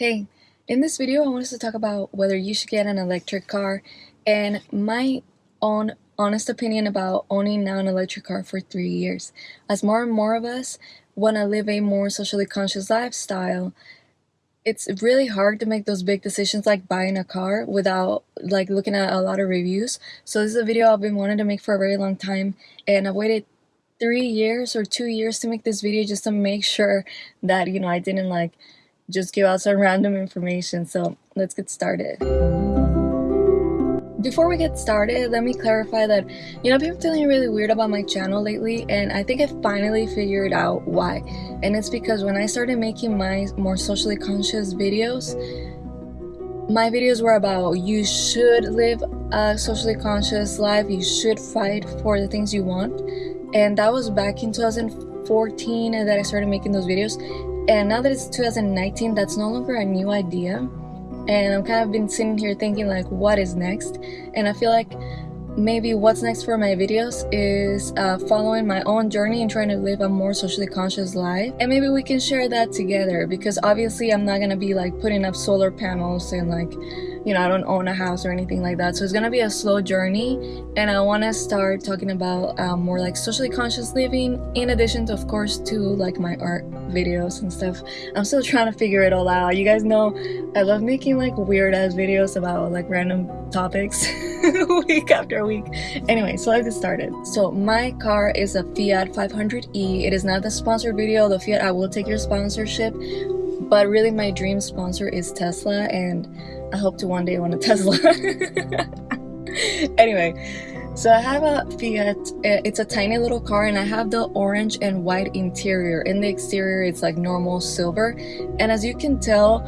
Hey, in this video I want us to talk about whether you should get an electric car and my own honest opinion about owning now an electric car for three years. As more and more of us want to live a more socially conscious lifestyle, it's really hard to make those big decisions like buying a car without like looking at a lot of reviews. So this is a video I've been wanting to make for a very long time and I've waited three years or two years to make this video just to make sure that you know I didn't like just give out some random information. So let's get started. Before we get started, let me clarify that, you know, I've been feeling really weird about my channel lately and I think I finally figured out why. And it's because when I started making my more socially conscious videos, my videos were about you should live a socially conscious life, you should fight for the things you want. And that was back in 2014 that I started making those videos and now that it's 2019 that's no longer a new idea. And i'm kind of been sitting here thinking like what is next? And i feel like maybe what's next for my videos is uh, following my own journey and trying to live a more socially conscious life. And maybe we can share that together because obviously I'm not gonna be like putting up solar panels and like you know I don't own a house or anything like that. So it's gonna be a slow journey and I want to start talking about um, more like socially conscious living in addition to of course to like my art videos and stuff. I'm still trying to figure it all out. You guys know I love making like weird ass videos about like random topics. Week after week. Anyway so let's get started. So my car is a Fiat 500e it is not the sponsored video the Fiat I will take your sponsorship. But really my dream sponsor is Tesla and I hope to one day own a Tesla. Anyway so I have a Fiat, eh, it's a tiny little car and I have the orange and white interior. In the exterior it's like normal silver. And as you can tell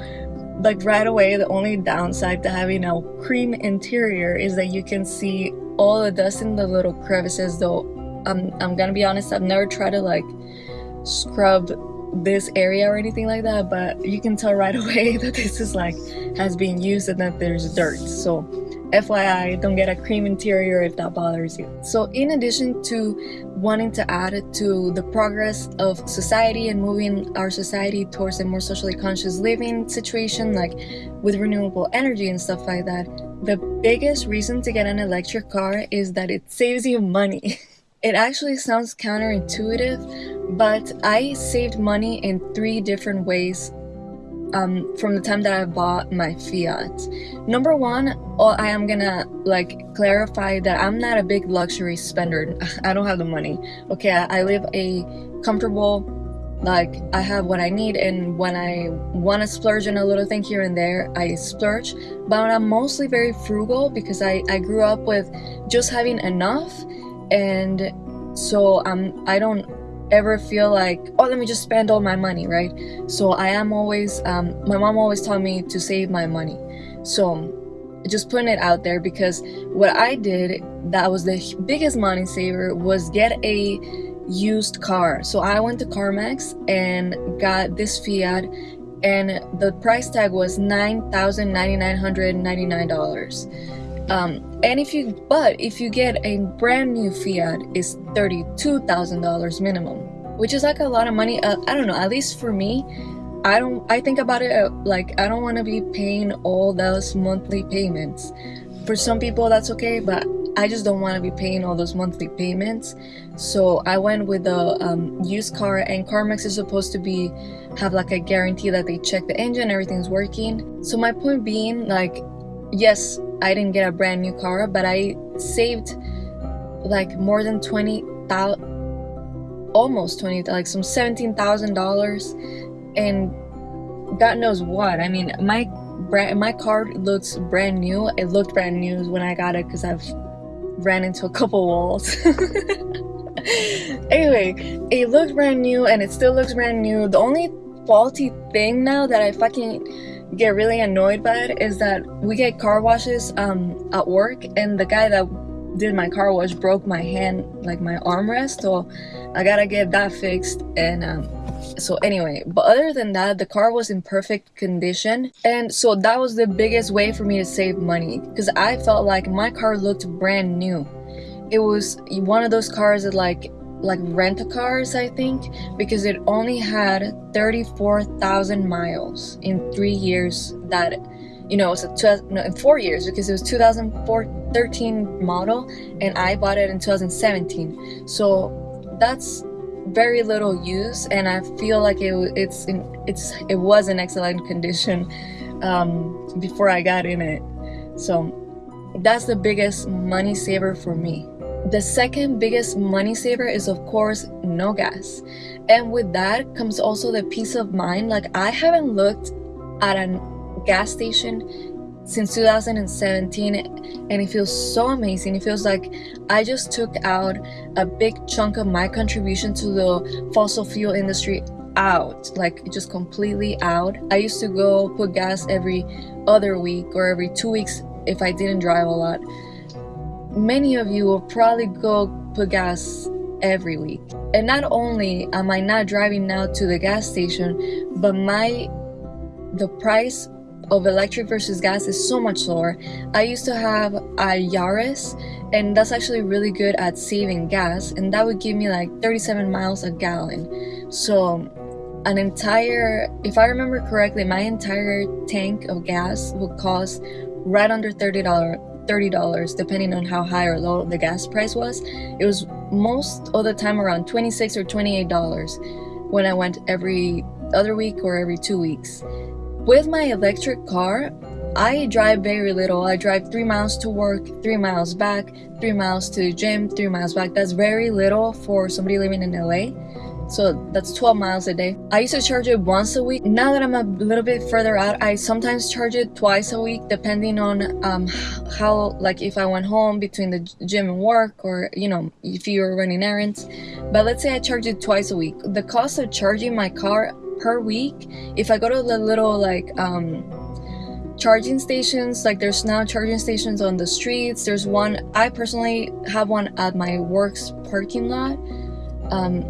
like right away the only downside to having a cream interior is that you can see all the dust in the little crevices though I'm, I'm gonna be honest I've never tried to like scrub this area or anything like that but you can tell right away that this is like has been used and that there's dirt so FYI, don't get a cream interior if that bothers you. So in addition to wanting to add to the progress of society and moving our society towards a more socially conscious living situation like with renewable energy and stuff like that, the biggest reason to get an electric car is that it saves you money. It actually sounds counterintuitive, but I saved money in three different ways um, from the time that I bought my Fiat. Number one, oh, I am gonna like clarify that I'm not a big luxury spender. I don't have the money. Okay, I, I live a comfortable like I have what I need and when I want to splurge on a little thing here and there I splurge but I'm mostly very frugal because I, I grew up with just having enough and so um, I don't ever feel like, oh, let me just spend all my money, right? So I am always, um, my mom always taught me to save my money. So just putting it out there because what I did that was the biggest money saver was get a used car. So I went to CarMax and got this Fiat and the price tag was $9,999. Um, and if you, but if you get a brand new Fiat, it's $32,000 minimum, which is like a lot of money. Uh, I don't know, at least for me, I don't, I think about it uh, like I don't want to be paying all those monthly payments. For some people that's okay, but I just don't want to be paying all those monthly payments. So I went with a um, used car and CarMax is supposed to be have like a guarantee that they check the engine, everything's working. So my point being like, yes, I didn't get a brand new car, but I saved like more than 20,000 almost 20 like some $17,000 and God knows what. I mean, my brand my car looks brand new. It looked brand new when I got it cuz I've ran into a couple walls. anyway, it looked brand new and it still looks brand new. The only faulty thing now that I fucking get really annoyed by it is that we get car washes um, at work and the guy that did my car wash broke my hand like my armrest so I gotta get that fixed and um, so anyway but other than that the car was in perfect condition and so that was the biggest way for me to save money because I felt like my car looked brand new. It was one of those cars that like like rent a cars i think because it only had 34000 miles in three years that you know it was a no, in four years because it was 2013 model and i bought it in 2017 so that's very little use and i feel like it, it's in, it's it was in excellent condition um, before i got in it. So that's the biggest money saver for me. The second biggest money saver is of course no gas. And with that comes also the peace of mind. Like i haven't looked at a gas station since 2017 and it feels so amazing. It feels like i just took out a big chunk of my contribution to the fossil fuel industry out like just completely out. I used to go put gas every other week or every two weeks if i didn't drive a lot. Many of you will probably go put gas every week. And not only am i not driving now to the gas station but my the price of electric versus gas is so much lower. I used to have a Yaris and that's actually really good at saving gas and that would give me like 37 miles a gallon. So an entire, if I remember correctly, my entire tank of gas would cost right under $30 $30 depending on how high or low the gas price was. It was most of the time around 26 or $28 when I went every other week or every two weeks. With my electric car, I drive very little. I drive three miles to work, three miles back, three miles to the gym, three miles back. That's very little for somebody living in LA. So that's 12 miles a day. I used to charge it once a week. Now that I'm a little bit further out, I sometimes charge it twice a week depending on um, how, like if I went home between the gym and work or, you know, if you were running errands. But let's say I charge it twice a week. The cost of charging my car per week if i go to the little like um charging stations like there's now charging stations on the streets. There's one i personally have one at my works parking lot um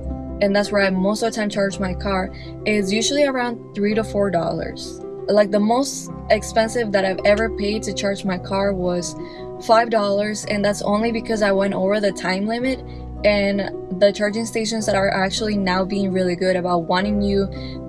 and that's where i most of the time charge my car. It's usually around three to four dollars. Like the most expensive that i've ever paid to charge my car was five dollars and that's only because i went over the time limit and the charging stations that are actually now being really good about wanting you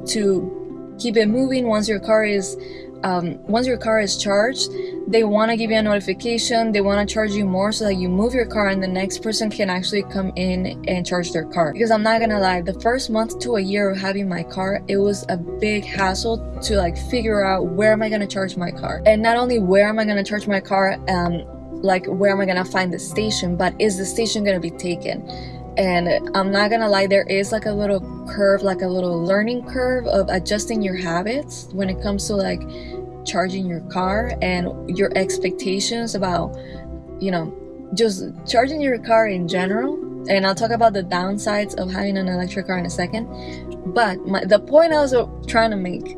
to keep it moving once your car is um, once your car is charged they want to give you a notification they want to charge you more so that you move your car and the next person can actually come in and charge their car. Because i'm not gonna lie the first month to a year of having my car it was a big hassle to like figure out where am i gonna charge my car. And not only where am i gonna charge my car um, like where am I gonna find the station, but is the station gonna be taken? And I'm not gonna lie, there is like a little curve, like a little learning curve of adjusting your habits when it comes to like charging your car and your expectations about, you know, just charging your car in general. And I'll talk about the downsides of having an electric car in a second. But my, the point I was trying to make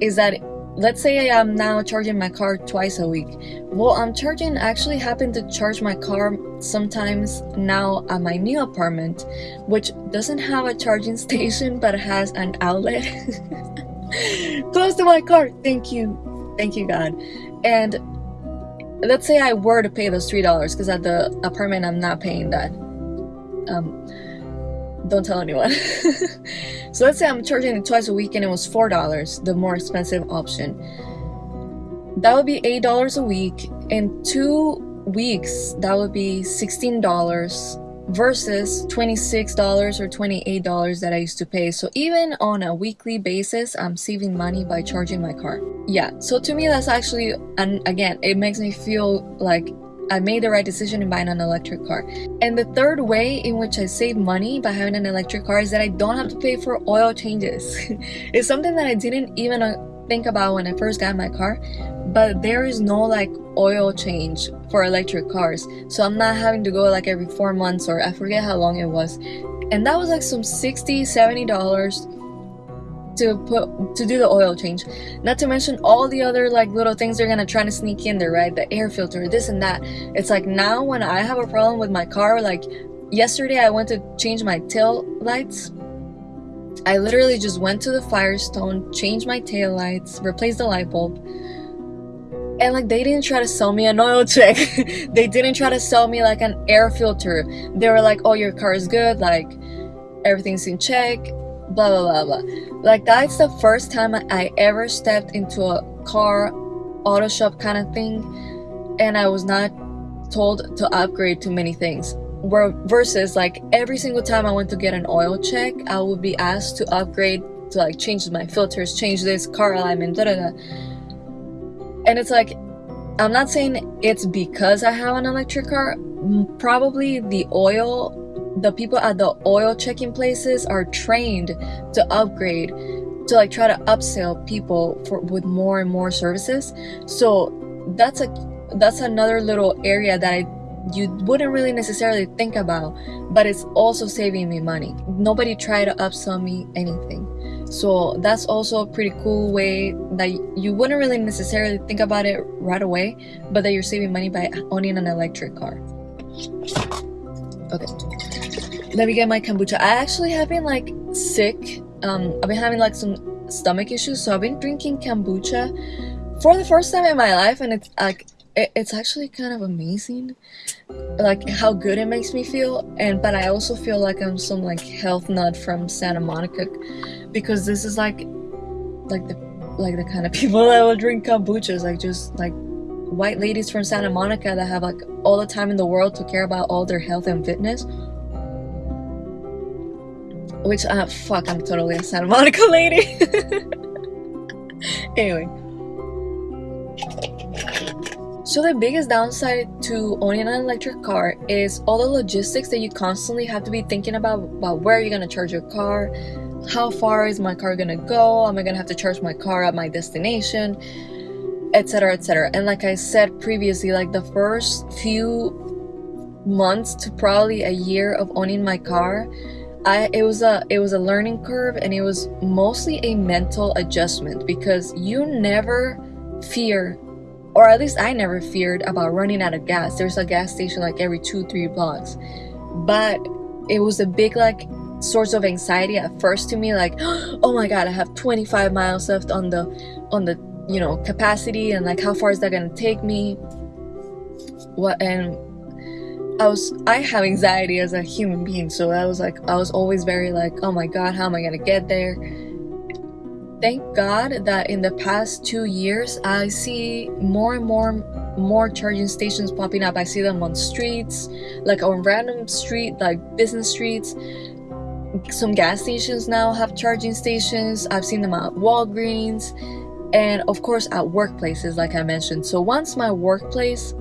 is that let's say I'm now charging my car twice a week. Well, I'm charging I actually happen to charge my car sometimes now at my new apartment, which doesn't have a charging station but has an outlet close to my car. Thank you. Thank you, God. And let's say I were to pay those $3 because at the apartment I'm not paying that. Um, don't tell anyone. so let's say I'm charging it twice a week and it was $4, the more expensive option. That would be $8 a week. In two weeks, that would be $16 versus $26 or $28 that I used to pay. So even on a weekly basis, I'm saving money by charging my car. Yeah, so to me that's actually, and again, it makes me feel like I made the right decision in buying an electric car. And the third way in which I save money by having an electric car is that I don't have to pay for oil changes. it's something that I didn't even uh, think about when I first got my car, but there is no like oil change for electric cars. So I'm not having to go like every four months or I forget how long it was. And that was like some 60 $70 to put to do the oil change. Not to mention all the other like little things they're gonna try to sneak in there right? The air filter this and that. It's like now when i have a problem with my car like yesterday i went to change my tail lights. I literally just went to the firestone changed my tail lights replaced the light bulb. And like they didn't try to sell me an oil check they didn't try to sell me like an air filter. They were like oh your car is good. Like everything's in check, blah blah blah blah. Like that's the first time I ever stepped into a car auto shop kind of thing, and I was not told to upgrade to many things. Where versus like every single time I went to get an oil check, I would be asked to upgrade to like change my filters, change this car alignment, da da da. And it's like I'm not saying it's because I have an electric car. Probably the oil the people at the oil checking places are trained to upgrade to like try to upsell people for with more and more services. So that's a that's another little area that I you wouldn't really necessarily think about but it's also saving me money. Nobody tried to upsell me anything. So that's also a pretty cool way that you wouldn't really necessarily think about it right away but that you're saving money by owning an electric car. Okay let me get my kombucha. I actually have been like sick. Um, I've been having like some stomach issues, so I've been drinking kombucha for the first time in my life, and it's like it, it's actually kind of amazing, like how good it makes me feel. And but I also feel like I'm some like health nut from Santa Monica, because this is like like the like the kind of people that will drink kombuchas, like just like white ladies from Santa Monica that have like all the time in the world to care about all their health and fitness which, uh, fuck, I'm totally a Santa Monica lady. anyway. So the biggest downside to owning an electric car is all the logistics that you constantly have to be thinking about, about where are you're gonna charge your car, how far is my car gonna go, am I gonna have to charge my car at my destination, etc etc. And like I said previously, like the first few months to probably a year of owning my car, I it was a it was a learning curve and it was mostly a mental adjustment because you never fear or at least I never feared about running out of gas. There's a gas station like every two, three blocks. But it was a big like source of anxiety at first to me, like, oh my god, I have 25 miles left on the on the you know capacity and like how far is that gonna take me? What and I was I have anxiety as a human being, so I was like I was always very like, oh my god, how am I gonna get there? Thank God that in the past two years I see more and more more charging stations popping up. I see them on streets, like on random street, like business streets. Some gas stations now have charging stations. I've seen them at Walgreens and of course at workplaces like I mentioned. So once my workplace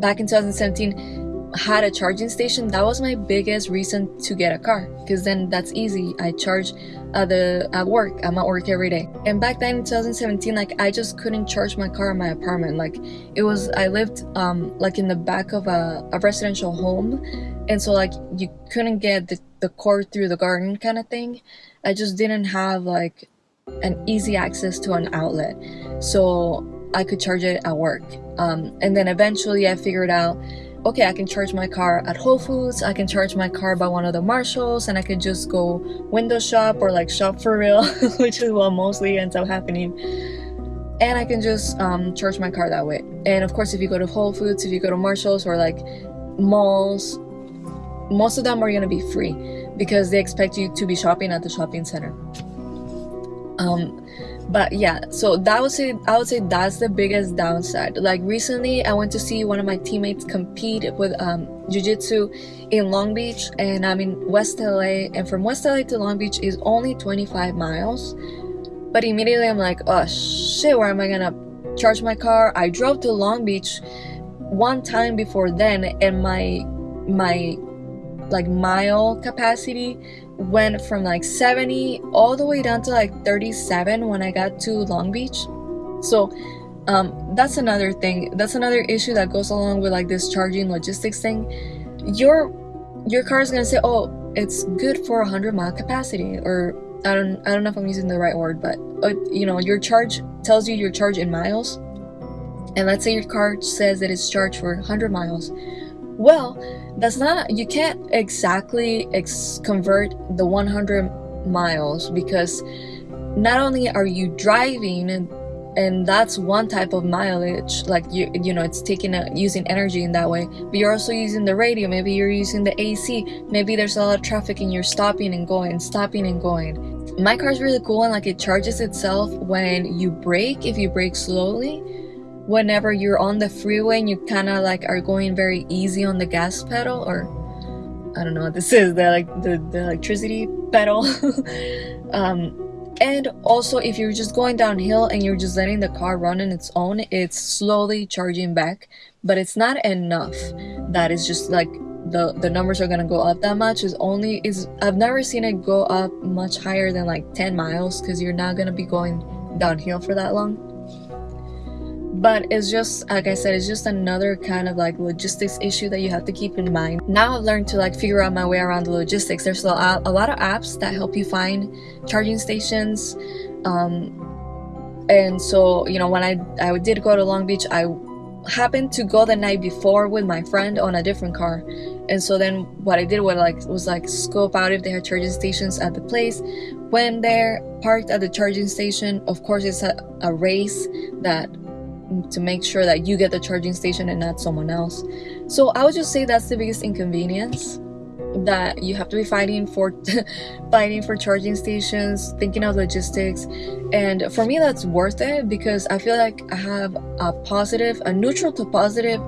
back in 2017 had a charging station that was my biggest reason to get a car because then that's easy. I charge at the at work i'm at work every day. And back then in 2017 like i just couldn't charge my car in my apartment. Like it was i lived um like in the back of a, a residential home. And so like you couldn't get the, the cord through the garden kind of thing. I just didn't have like an easy access to an outlet. So I could charge it at work. Um, and then eventually I figured out, okay, I can charge my car at Whole Foods, I can charge my car by one of the Marshalls, and I could just go window shop or like shop for real, which is what mostly ends up happening. And I can just um, charge my car that way. And of course, if you go to Whole Foods, if you go to Marshalls or like malls, most of them are gonna be free because they expect you to be shopping at the shopping center. Um, but yeah so that would say i would say that's the biggest downside. Like recently i went to see one of my teammates compete with um jiu-jitsu in long beach and i'm in west la and from west la to long beach is only 25 miles. But immediately i'm like oh shit where am i gonna charge my car? I drove to long beach one time before then and my my like mile capacity went from like 70 all the way down to like 37 when I got to Long Beach. So um, that's another thing. That's another issue that goes along with like this charging logistics thing. Your your car is gonna say, "Oh, it's good for 100 mile capacity," or I don't I don't know if I'm using the right word, but uh, you know your charge tells you your charge in miles. And let's say your car says that it's charged for 100 miles. Well, that's not you can't exactly ex- convert the 100 miles because not only are you driving and that's one type of mileage like you you know it's taking a, using energy in that way but you're also using the radio. Maybe you're using the ac maybe there's a lot of traffic and you're stopping and going stopping and going. My car is really cool and like it charges itself when you brake if you brake slowly whenever you're on the freeway and you kind of like are going very easy on the gas pedal or i don't know what this is the like the, the electricity pedal. Um and also if you're just going downhill and you're just letting the car run on its own it's slowly charging back but it's not enough that is just like the the numbers are gonna go up that much. Is only is i've never seen it go up much higher than like 10 miles because you're not gonna be going downhill for that long but it's just like i said it's just another kind of like logistics issue that you have to keep in mind. Now i've learned to like figure out my way around the logistics. There's a, a lot of apps that help you find charging stations um, and so you know when i i did go to long beach i happened to go the night before with my friend on a different car. And so then what i did was like was like scope out if they had charging stations at the place. When they're parked at the charging station of course it's a, a race that to make sure that you get the charging station and not someone else. So I would just say that's the biggest inconvenience that you have to be fighting for fighting for charging stations thinking of logistics. And for me that's worth it because i feel like i have a positive a neutral to positive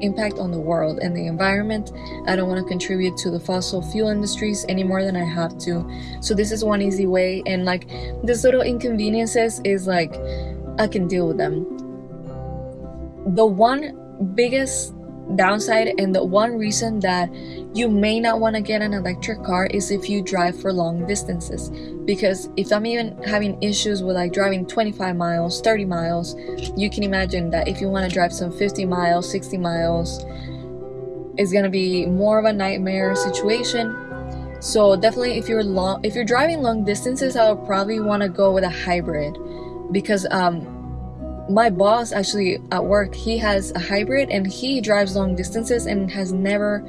impact on the world and the environment. I don't want to contribute to the fossil fuel industries any more than i have to. So this is one easy way. And like this little inconveniences is like i can deal with them the one biggest downside and the one reason that you may not want to get an electric car is if you drive for long distances. Because if i'm even having issues with like driving 25 miles 30 miles you can imagine that if you want to drive some 50 miles 60 miles it's to be more of a nightmare situation. So definitely if you're long if you're driving long distances i would probably want to go with a hybrid. Because um my boss actually at work he has a hybrid and he drives long distances and has never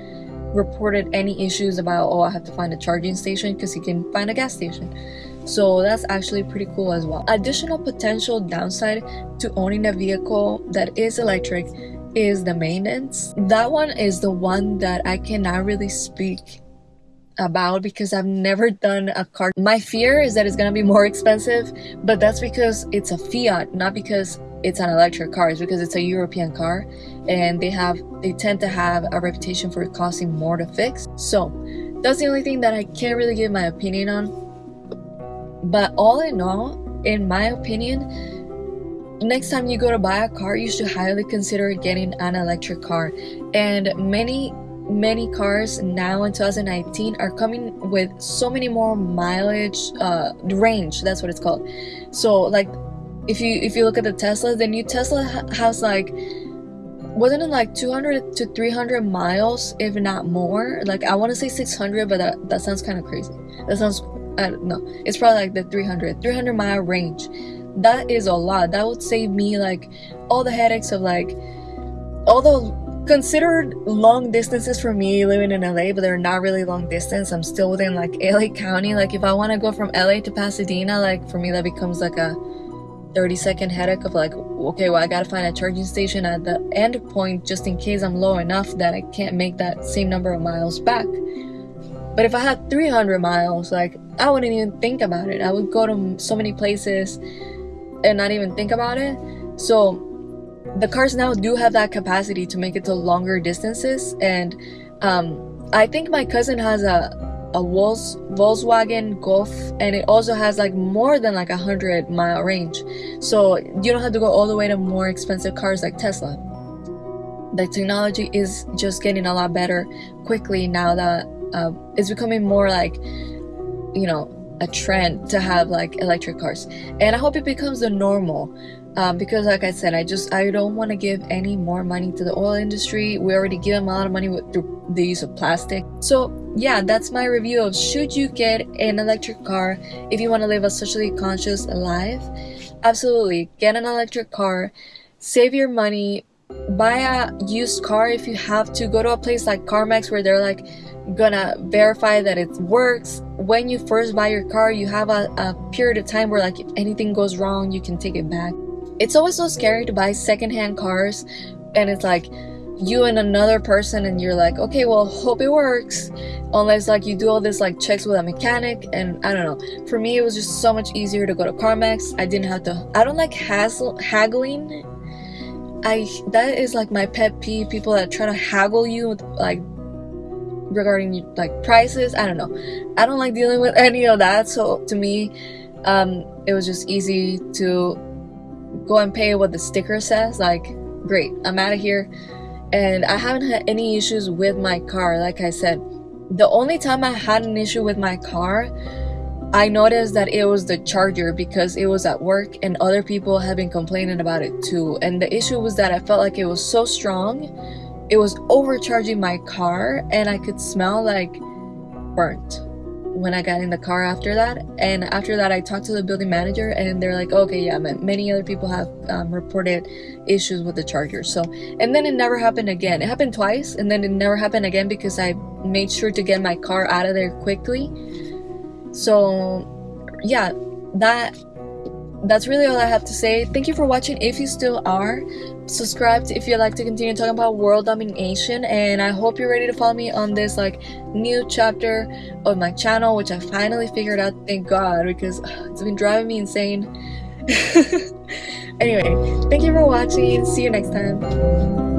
reported any issues about oh i have to find a charging station because he can find a gas station. So that's actually pretty cool as well. Additional potential downside to owning a vehicle that is electric is the maintenance. That one is the one that i cannot really speak about because I've never done a car. My fear is that it's gonna be more expensive, but that's because it's a Fiat, not because it's an electric car. It's because it's a European car and they have they tend to have a reputation for costing more to fix. So that's the only thing that I can't really give my opinion on. But all in all, in my opinion, next time you go to buy a car, you should highly consider getting an electric car. And many many cars now in 2019 are coming with so many more mileage uh, range that's what it's called. So like if you if you look at the tesla the new tesla has like wasn't it like 200 to 300 miles if not more? Like i want to say 600 but that, that sounds kind of crazy. That sounds i don't know. It's probably like the 300 300 mile range. That is a lot. That would save me like all the headaches of like all the considered long distances for me living in LA, but they're not really long distance. I'm still within like LA County. Like if I want to go from LA to Pasadena, like for me that becomes like a 30 second headache of like, okay, well I gotta find a charging station at the end point just in case I'm low enough that I can't make that same number of miles back. But if I had 300 miles, like I wouldn't even think about it. I would go to so many places and not even think about it. So the cars now do have that capacity to make it to longer distances and um, i think my cousin has a a Volks, Volkswagen Golf and it also has like more than like a hundred mile range. So you don't have to go all the way to more expensive cars like Tesla. The technology is just getting a lot better quickly now that uh, it's becoming more like you know a trend to have like electric cars. And i hope it becomes the normal um, because like i said i just i don't want to give any more money to the oil industry. We already give them a lot of money with through the use of plastic. So yeah that's my review of should you get an electric car if you want to live a socially conscious life? Absolutely. Get an electric car. Save your money. Buy a used car if you have to. Go to a place like carmax where they're like gonna verify that it works. When you first buy your car you have a, a period of time where like if anything goes wrong you can take it back it's always so scary to buy secondhand cars and it's like you and another person and you're like okay well hope it works unless like you do all this like checks with a mechanic and i don't know. For me it was just so much easier to go to carmax. I didn't have to i don't like hassle haggling. I that is like my pet peeve people that try to haggle you with like regarding like prices. I don't know. I don't like dealing with any of that so to me um it was just easy to go and pay what the sticker says like great i'm out of here and I haven't had any issues with my car. Like I said, the only time I had an issue with my car, I noticed that it was the charger because it was at work and other people have been complaining about it too. And the issue was that I felt like it was so strong, it was overcharging my car, and I could smell like burnt when I got in the car after that. And after that, I talked to the building manager, and they're like, okay, yeah, many other people have um, reported issues with the charger. So, and then it never happened again. It happened twice, and then it never happened again because I made sure to get my car out of there quickly. So, yeah, that that's really all I have to say. Thank you for watching if you still are. Subscribe if you'd like to continue talking about world domination and I hope you're ready to follow me on this like new chapter of my channel which I finally figured out thank god because it's been driving me insane. anyway, thank you for watching. See you next time.